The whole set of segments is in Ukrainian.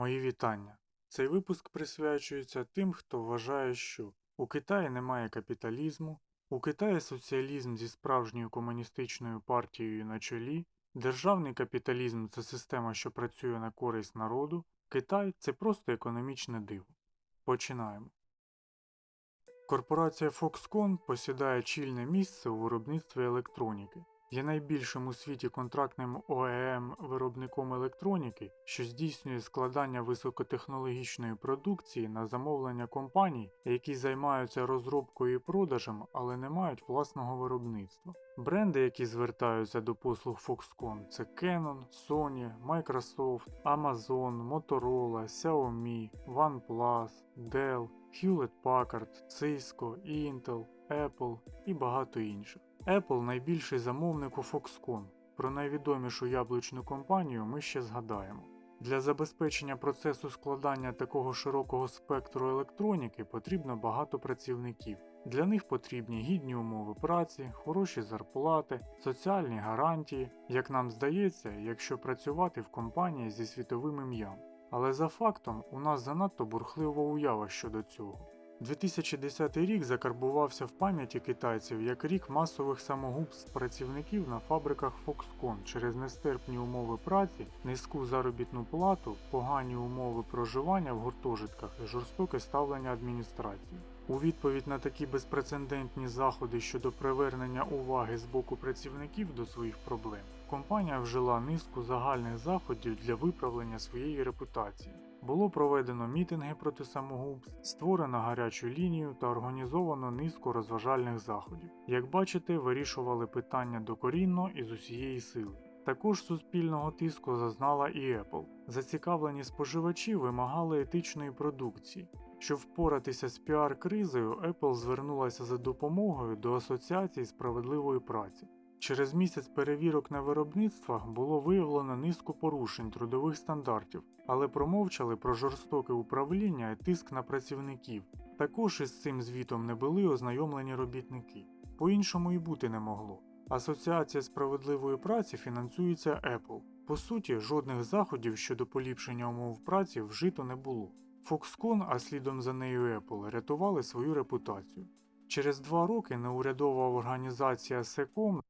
Мої вітання. Цей випуск присвячується тим, хто вважає, що у Китаї немає капіталізму, у Китаї соціалізм зі справжньою комуністичною партією на чолі, державний капіталізм це система, що працює на користь народу, Китай це просто економічне диво. Починаємо. Корпорація Foxconn посідає чільне місце у виробництві електроніки. Є найбільшим у світі контрактним ОЕМ виробником електроніки, що здійснює складання високотехнологічної продукції на замовлення компаній, які займаються розробкою і продажем, але не мають власного виробництва. Бренди, які звертаються до послуг Foxconn, це Canon, Sony, Microsoft, Amazon, Motorola, Xiaomi, OnePlus, Dell, Hewlett Packard, Cisco, Intel, Apple і багато інших. Apple найбільший замовник у Foxconn. Про найвідомішу яблучну компанію ми ще згадаємо. Для забезпечення процесу складання такого широкого спектру електроніки потрібно багато працівників. Для них потрібні гідні умови праці, хороші зарплати, соціальні гарантії, як нам здається, якщо працювати в компанії зі світовим ім'ям. Але за фактом у нас занадто бурхлива уява щодо цього. 2010 рік закарбувався в пам'яті китайців як рік масових самогубств працівників на фабриках Foxconn через нестерпні умови праці, низьку заробітну плату, погані умови проживання в гуртожитках і жорстоке ставлення адміністрації. У відповідь на такі безпрецедентні заходи щодо привернення уваги з боку працівників до своїх проблем, компанія вжила низку загальних заходів для виправлення своєї репутації. Було проведено мітинги проти самогубств, створено гарячу лінію та організовано низку розважальних заходів. Як бачите, вирішували питання докорінно і з усієї сили. Також суспільного тиску зазнала і Apple. Зацікавлені споживачі вимагали етичної продукції. Щоб впоратися з піар-кризою, Apple звернулася за допомогою до Асоціації справедливої праці. Через місяць перевірок на виробництвах було виявлено низку порушень трудових стандартів, але промовчали про жорстоке управління і тиск на працівників. Також із цим звітом не були ознайомлені робітники. По-іншому і бути не могло. Асоціація справедливої праці фінансується Apple. По суті, жодних заходів щодо поліпшення умов праці вжито не було. Foxconn, а слідом за нею Apple, рятували свою репутацію. Через два роки неурядова організація SECOM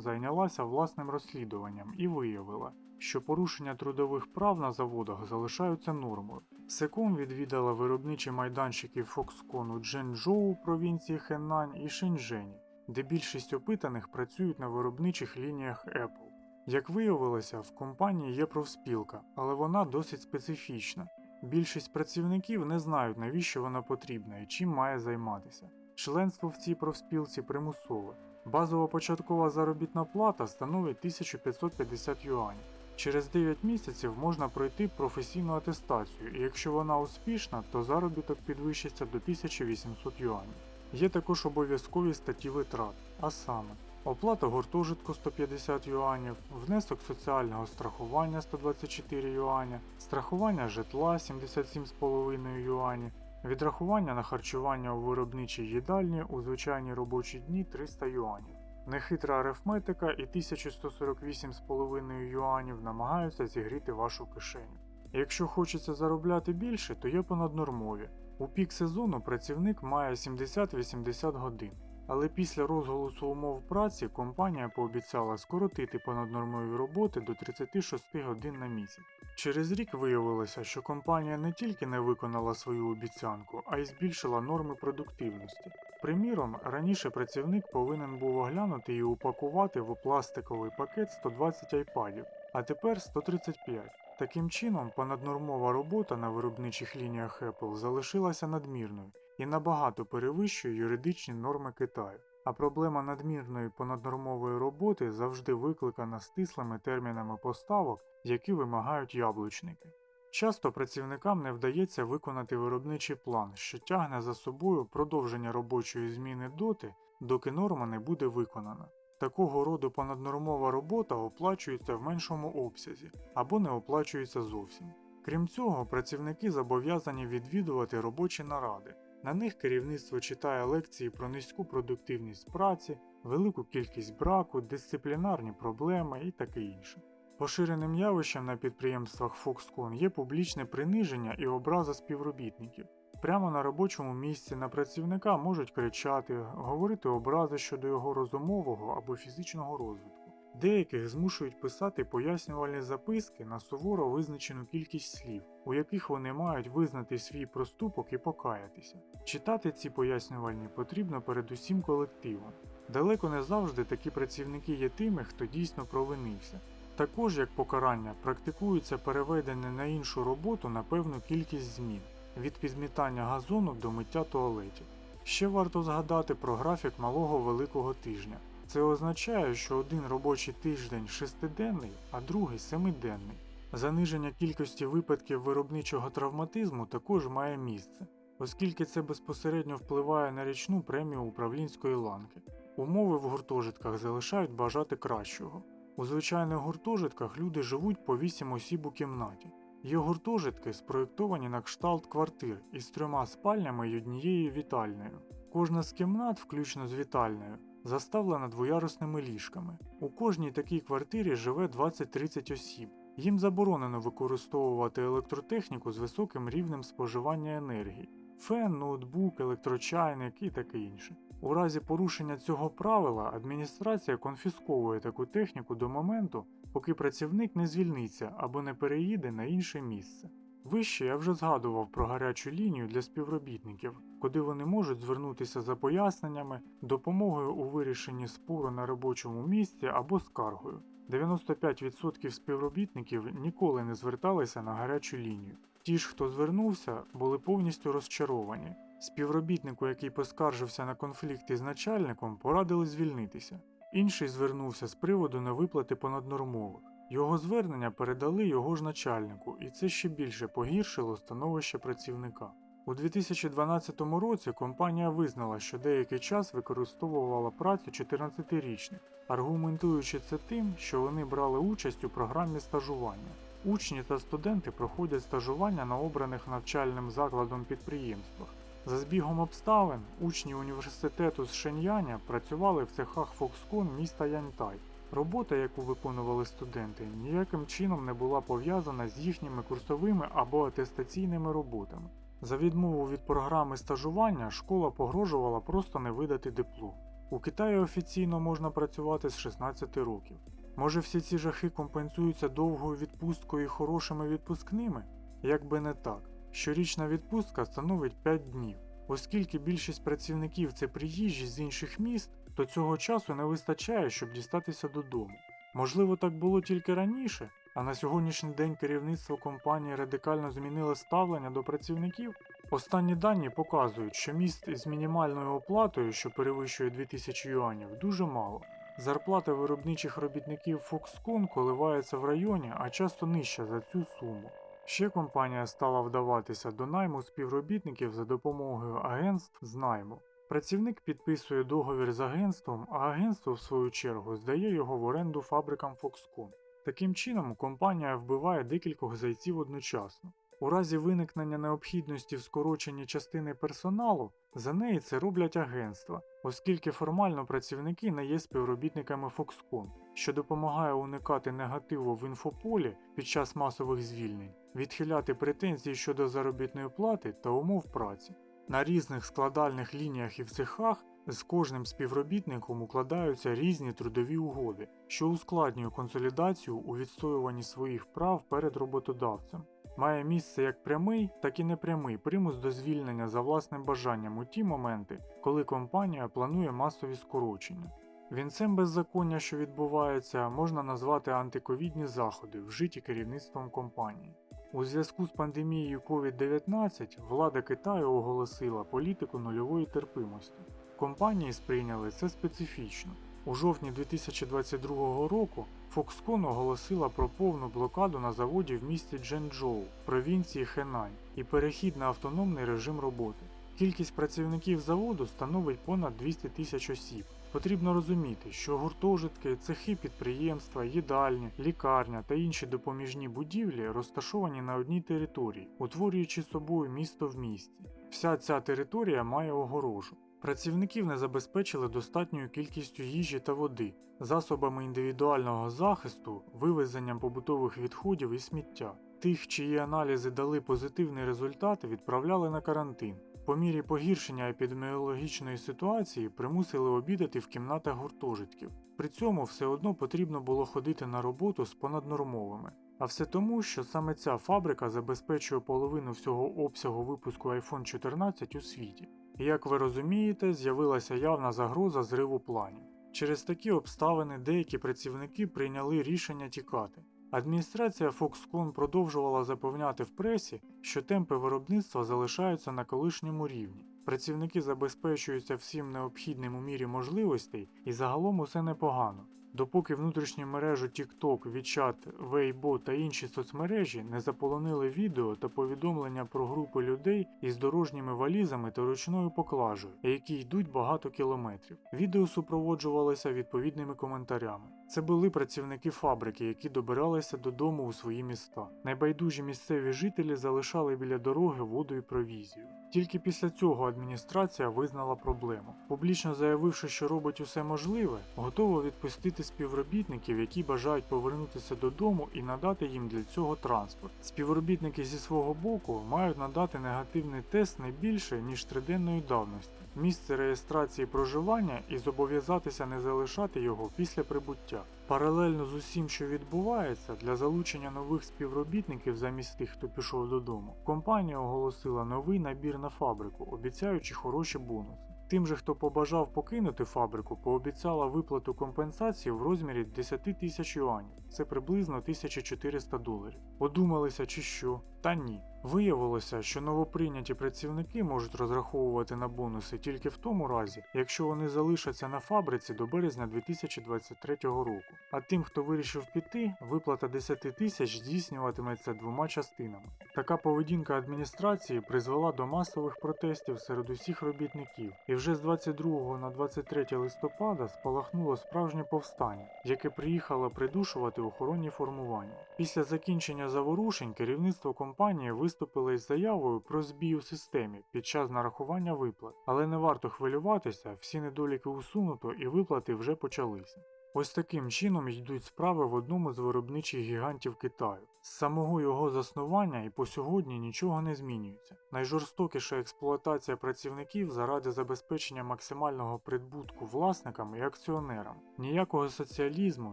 зайнялася власним розслідуванням і виявила, що порушення трудових прав на заводах залишаються нормою. Секом відвідала виробничі майданчики Foxconn у Дженчжоу провінції Хенань і Шеньчжені, де більшість опитаних працюють на виробничих лініях Apple. Як виявилося, в компанії є профспілка, але вона досить специфічна. Більшість працівників не знають, навіщо вона потрібна і чим має займатися. Членство в цій профспілці примусове. Базова початкова заробітна плата становить 1550 юанів. Через 9 місяців можна пройти професійну атестацію, і якщо вона успішна, то заробіток підвищиться до 1800 юанів. Є також обов'язкові статті витрат, а саме оплата гуртожитку 150 юанів, внесок соціального страхування 124 юаня, страхування житла 77,5 юанів, Відрахування на харчування у виробничій їдальні у звичайні робочі дні 300 юанів. Нехитра арифметика і 1148,5 юанів намагаються зігріти вашу кишеню. Якщо хочеться заробляти більше, то є понаднормові. У пік сезону працівник має 70-80 годин. Але після розголосу умов праці компанія пообіцяла скоротити понаднормові роботи до 36 годин на місяць. Через рік виявилося, що компанія не тільки не виконала свою обіцянку, а й збільшила норми продуктивності. Приміром, раніше працівник повинен був оглянути і упакувати в пластиковий пакет 120 айпадів, а тепер 135. Таким чином, понаднормова робота на виробничих лініях Apple залишилася надмірною і набагато перевищує юридичні норми Китаю. А проблема надмірної понаднормової роботи завжди викликана стислими термінами поставок, які вимагають яблучники. Часто працівникам не вдається виконати виробничий план, що тягне за собою продовження робочої зміни доти, доки норма не буде виконана. Такого роду понаднормова робота оплачується в меншому обсязі або не оплачується зовсім. Крім цього, працівники зобов'язані відвідувати робочі наради. На них керівництво читає лекції про низьку продуктивність праці, велику кількість браку, дисциплінарні проблеми і таке інше. Поширеним явищем на підприємствах Foxconn є публічне приниження і образа співробітників. Прямо на робочому місці на працівника можуть кричати, говорити образи щодо його розумового або фізичного розвитку. Деяких змушують писати пояснювальні записки на суворо визначену кількість слів, у яких вони мають визнати свій проступок і покаятися. Читати ці пояснювальні потрібно передусім колективом. Далеко не завжди такі працівники є тими, хто дійсно провинився. Також як покарання практикується переведення на іншу роботу на певну кількість змін від підмітання газону до миття туалетів. Ще варто згадати про графік малого великого тижня. Це означає, що один робочий тиждень шестиденний, а другий семиденний. Заниження кількості випадків виробничого травматизму також має місце, оскільки це безпосередньо впливає на річну премію управлінської ланки. Умови в гуртожитках залишають бажати кращого. У звичайних гуртожитках люди живуть по 8 осіб у кімнаті. Є гуртожитки спроєктовані на кшталт квартир із трьома спальнями й однією вітальнею. Кожна з кімнат, включно з вітальнею, заставлена двоярусними ліжками. У кожній такій квартирі живе 20-30 осіб. Їм заборонено використовувати електротехніку з високим рівнем споживання енергії фен, ноутбук, електрочайник і таке інше. У разі порушення цього правила адміністрація конфісковує таку техніку до моменту, поки працівник не звільниться або не переїде на інше місце. Вище я вже згадував про гарячу лінію для співробітників, куди вони можуть звернутися за поясненнями, допомогою у вирішенні спору на робочому місці або скаргою. 95% співробітників ніколи не зверталися на гарячу лінію. Ті ж, хто звернувся, були повністю розчаровані. Співробітнику, який поскаржився на конфлікт із начальником, порадили звільнитися. Інший звернувся з приводу невиплати понаднормових. Його звернення передали його ж начальнику, і це ще більше погіршило становище працівника. У 2012 році компанія визнала, що деякий час використовувала працю 14-річних, аргументуючи це тим, що вони брали участь у програмі стажування. Учні та студенти проходять стажування на обраних навчальним закладом підприємствах. За збігом обставин, учні університету з Шеньяня працювали в цехах Foxconn міста Яньтай. Робота, яку виконували студенти, ніяким чином не була пов'язана з їхніми курсовими або атестаційними роботами. За відмову від програми стажування школа погрожувала просто не видати диплом. У Китаї офіційно можна працювати з 16 років. Може всі ці жахи компенсуються довгою відпусткою і хорошими відпускними? Якби не так. Щорічна відпустка становить 5 днів. Оскільки більшість працівників це приїжджі з інших міст, то цього часу не вистачає, щоб дістатися додому. Можливо, так було тільки раніше, а на сьогоднішній день керівництво компанії радикально змінило ставлення до працівників. Останні дані показують, що міст із мінімальною оплатою, що перевищує 2000 юанів, дуже мало. Зарплата виробничих робітників Foxconn коливається в районі, а часто нижча за цю суму. Ще компанія стала вдаватися до найму співробітників за допомогою агентств з найму. Працівник підписує договір з агентством, а агентство, в свою чергу, здає його в оренду фабрикам Foxconn. Таким чином, компанія вбиває декількох зайців одночасно. У разі виникнення необхідності в скороченні частини персоналу, за неї це роблять агентства, оскільки формально працівники не є співробітниками Foxconn, що допомагає уникати негативу в інфополі під час масових звільнень, відхиляти претензії щодо заробітної плати та умов праці. На різних складальних лініях і в цехах з кожним співробітником укладаються різні трудові угоди, що ускладнює консолідацію у відстоюванні своїх прав перед роботодавцем. Має місце як прямий, так і непрямий примус до звільнення за власним бажанням у ті моменти, коли компанія планує масові скорочення. Вінцем беззаконня, що відбувається, можна назвати антиковідні заходи, вжиті керівництвом компанії. У зв'язку з пандемією COVID-19 влада Китаю оголосила політику нульової терпимості. Компанії сприйняли це специфічно. У жовтні 2022 року Foxconn оголосила про повну блокаду на заводі в місті Дженчжоу, провінції Хенань, і перехід на автономний режим роботи. Кількість працівників заводу становить понад 200 тисяч осіб. Потрібно розуміти, що гуртожитки, цехи підприємства, їдальні, лікарня та інші допоміжні будівлі розташовані на одній території, утворюючи собою місто в місті. Вся ця територія має огорожу. Працівників не забезпечили достатньою кількістю їжі та води, засобами індивідуального захисту, вивезенням побутових відходів і сміття. Тих, чиї аналізи дали позитивний результат, відправляли на карантин. По мірі погіршення епідеміологічної ситуації примусили обідати в кімнатах гуртожитків. При цьому все одно потрібно було ходити на роботу з понаднормовими. А все тому, що саме ця фабрика забезпечує половину всього обсягу випуску iPhone 14 у світі. І як ви розумієте, з'явилася явна загроза зриву планів. Через такі обставини деякі працівники прийняли рішення тікати. Адміністрація Foxconn продовжувала запевняти в пресі, що темпи виробництва залишаються на колишньому рівні. Працівники забезпечуються всім необхідним у мірі можливостей і загалом усе непогано. Допоки внутрішні мережі TikTok, WeChat, Weibo та інші соцмережі не заполонили відео та повідомлення про групи людей із дорожніми валізами та ручною поклажею, які йдуть багато кілометрів. Відео супроводжувалося відповідними коментарями. Це були працівники фабрики, які добиралися додому у свої міста. Найбайдужі місцеві жителі залишали біля дороги воду і провізію. Тільки після цього адміністрація визнала проблему, публічно заявивши, що робить усе можливе, готова відпустити співробітників, які бажають повернутися додому і надати їм для цього транспорт. Співробітники зі свого боку мають надати негативний тест не більше ніж триденної давності, місце реєстрації проживання і зобов'язатися не залишати його після прибуття. Паралельно з усім, що відбувається, для залучення нових співробітників замість тих, хто пішов додому, компанія оголосила новий набір на фабрику, обіцяючи хороші бонуси. Тим же, хто побажав покинути фабрику, пообіцяла виплату компенсації в розмірі 10 тисяч юанів, це приблизно 1400 доларів. Подумалися чи що? Та ні. Виявилося, що новоприйняті працівники можуть розраховувати на бонуси тільки в тому разі, якщо вони залишаться на фабриці до березня 2023 року. А тим, хто вирішив піти, виплата 10 тисяч здійснюватиметься двома частинами. Така поведінка адміністрації призвела до масових протестів серед усіх робітників, і вже з 22 на 23 листопада спалахнуло справжнє повстання, яке приїхало придушувати охоронні формування. Після закінчення заворушень керівництво компанії виступили із заявою про збій у системі під час нарахування виплат, але не варто хвилюватися, всі недоліки усунуто і виплати вже почалися. Ось таким чином йдуть справи в одному з виробничих гігантів Китаю. З самого його заснування і по сьогодні нічого не змінюється. Найжорстокіша експлуатація працівників заради забезпечення максимального прибутку власникам і акціонерам. Ніякого соціалізму,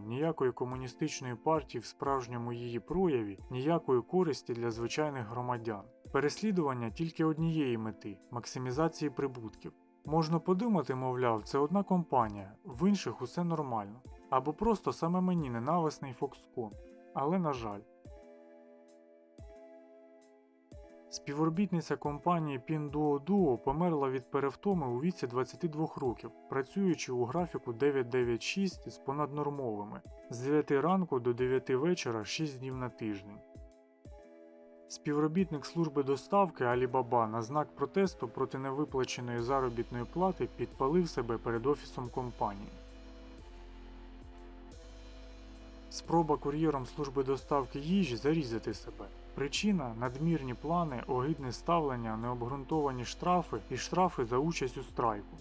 ніякої комуністичної партії в справжньому її прояві, ніякої користі для звичайних громадян. Переслідування тільки однієї мети максимізації прибутків. Можна подумати, мовляв, це одна компанія, в інших усе нормально. Або просто саме мені ненависний Foxconn. Але на жаль. Співробітниця компанії Pinduoduo померла від перевтоми у віці 22 років, працюючи у графіку 996 з понаднормовими з 9 ранку до 9 вечора 6 днів на тиждень. Співробітник служби доставки Алібаба на знак протесту проти невиплаченої заробітної плати підпалив себе перед офісом компанії. Спроба кур'єром служби доставки їжі зарізати себе. Причина надмірні плани, огидне ставлення, необґрунтовані штрафи і штрафи за участь у страйку.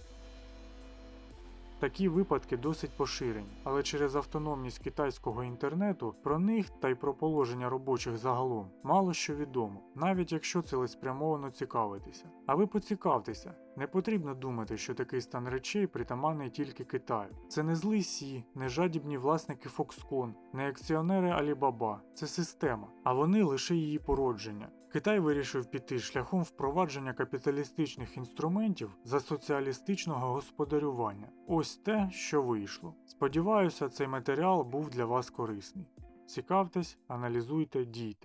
Такі випадки досить поширені, але через автономність китайського інтернету про них та й про положення робочих загалом мало що відомо, навіть якщо цілеспрямовано цікавитися. А ви поцікавтеся, не потрібно думати, що такий стан речей притаманний тільки Китаю. Це не злий Сі, не жадібні власники Foxconn, не акціонери Alibaba, це система, а вони лише її породження. Китай вирішив піти шляхом впровадження капіталістичних інструментів за соціалістичного господарювання. Ось те, що вийшло. Сподіваюся, цей матеріал був для вас корисний. Цікавтесь, аналізуйте, дійте.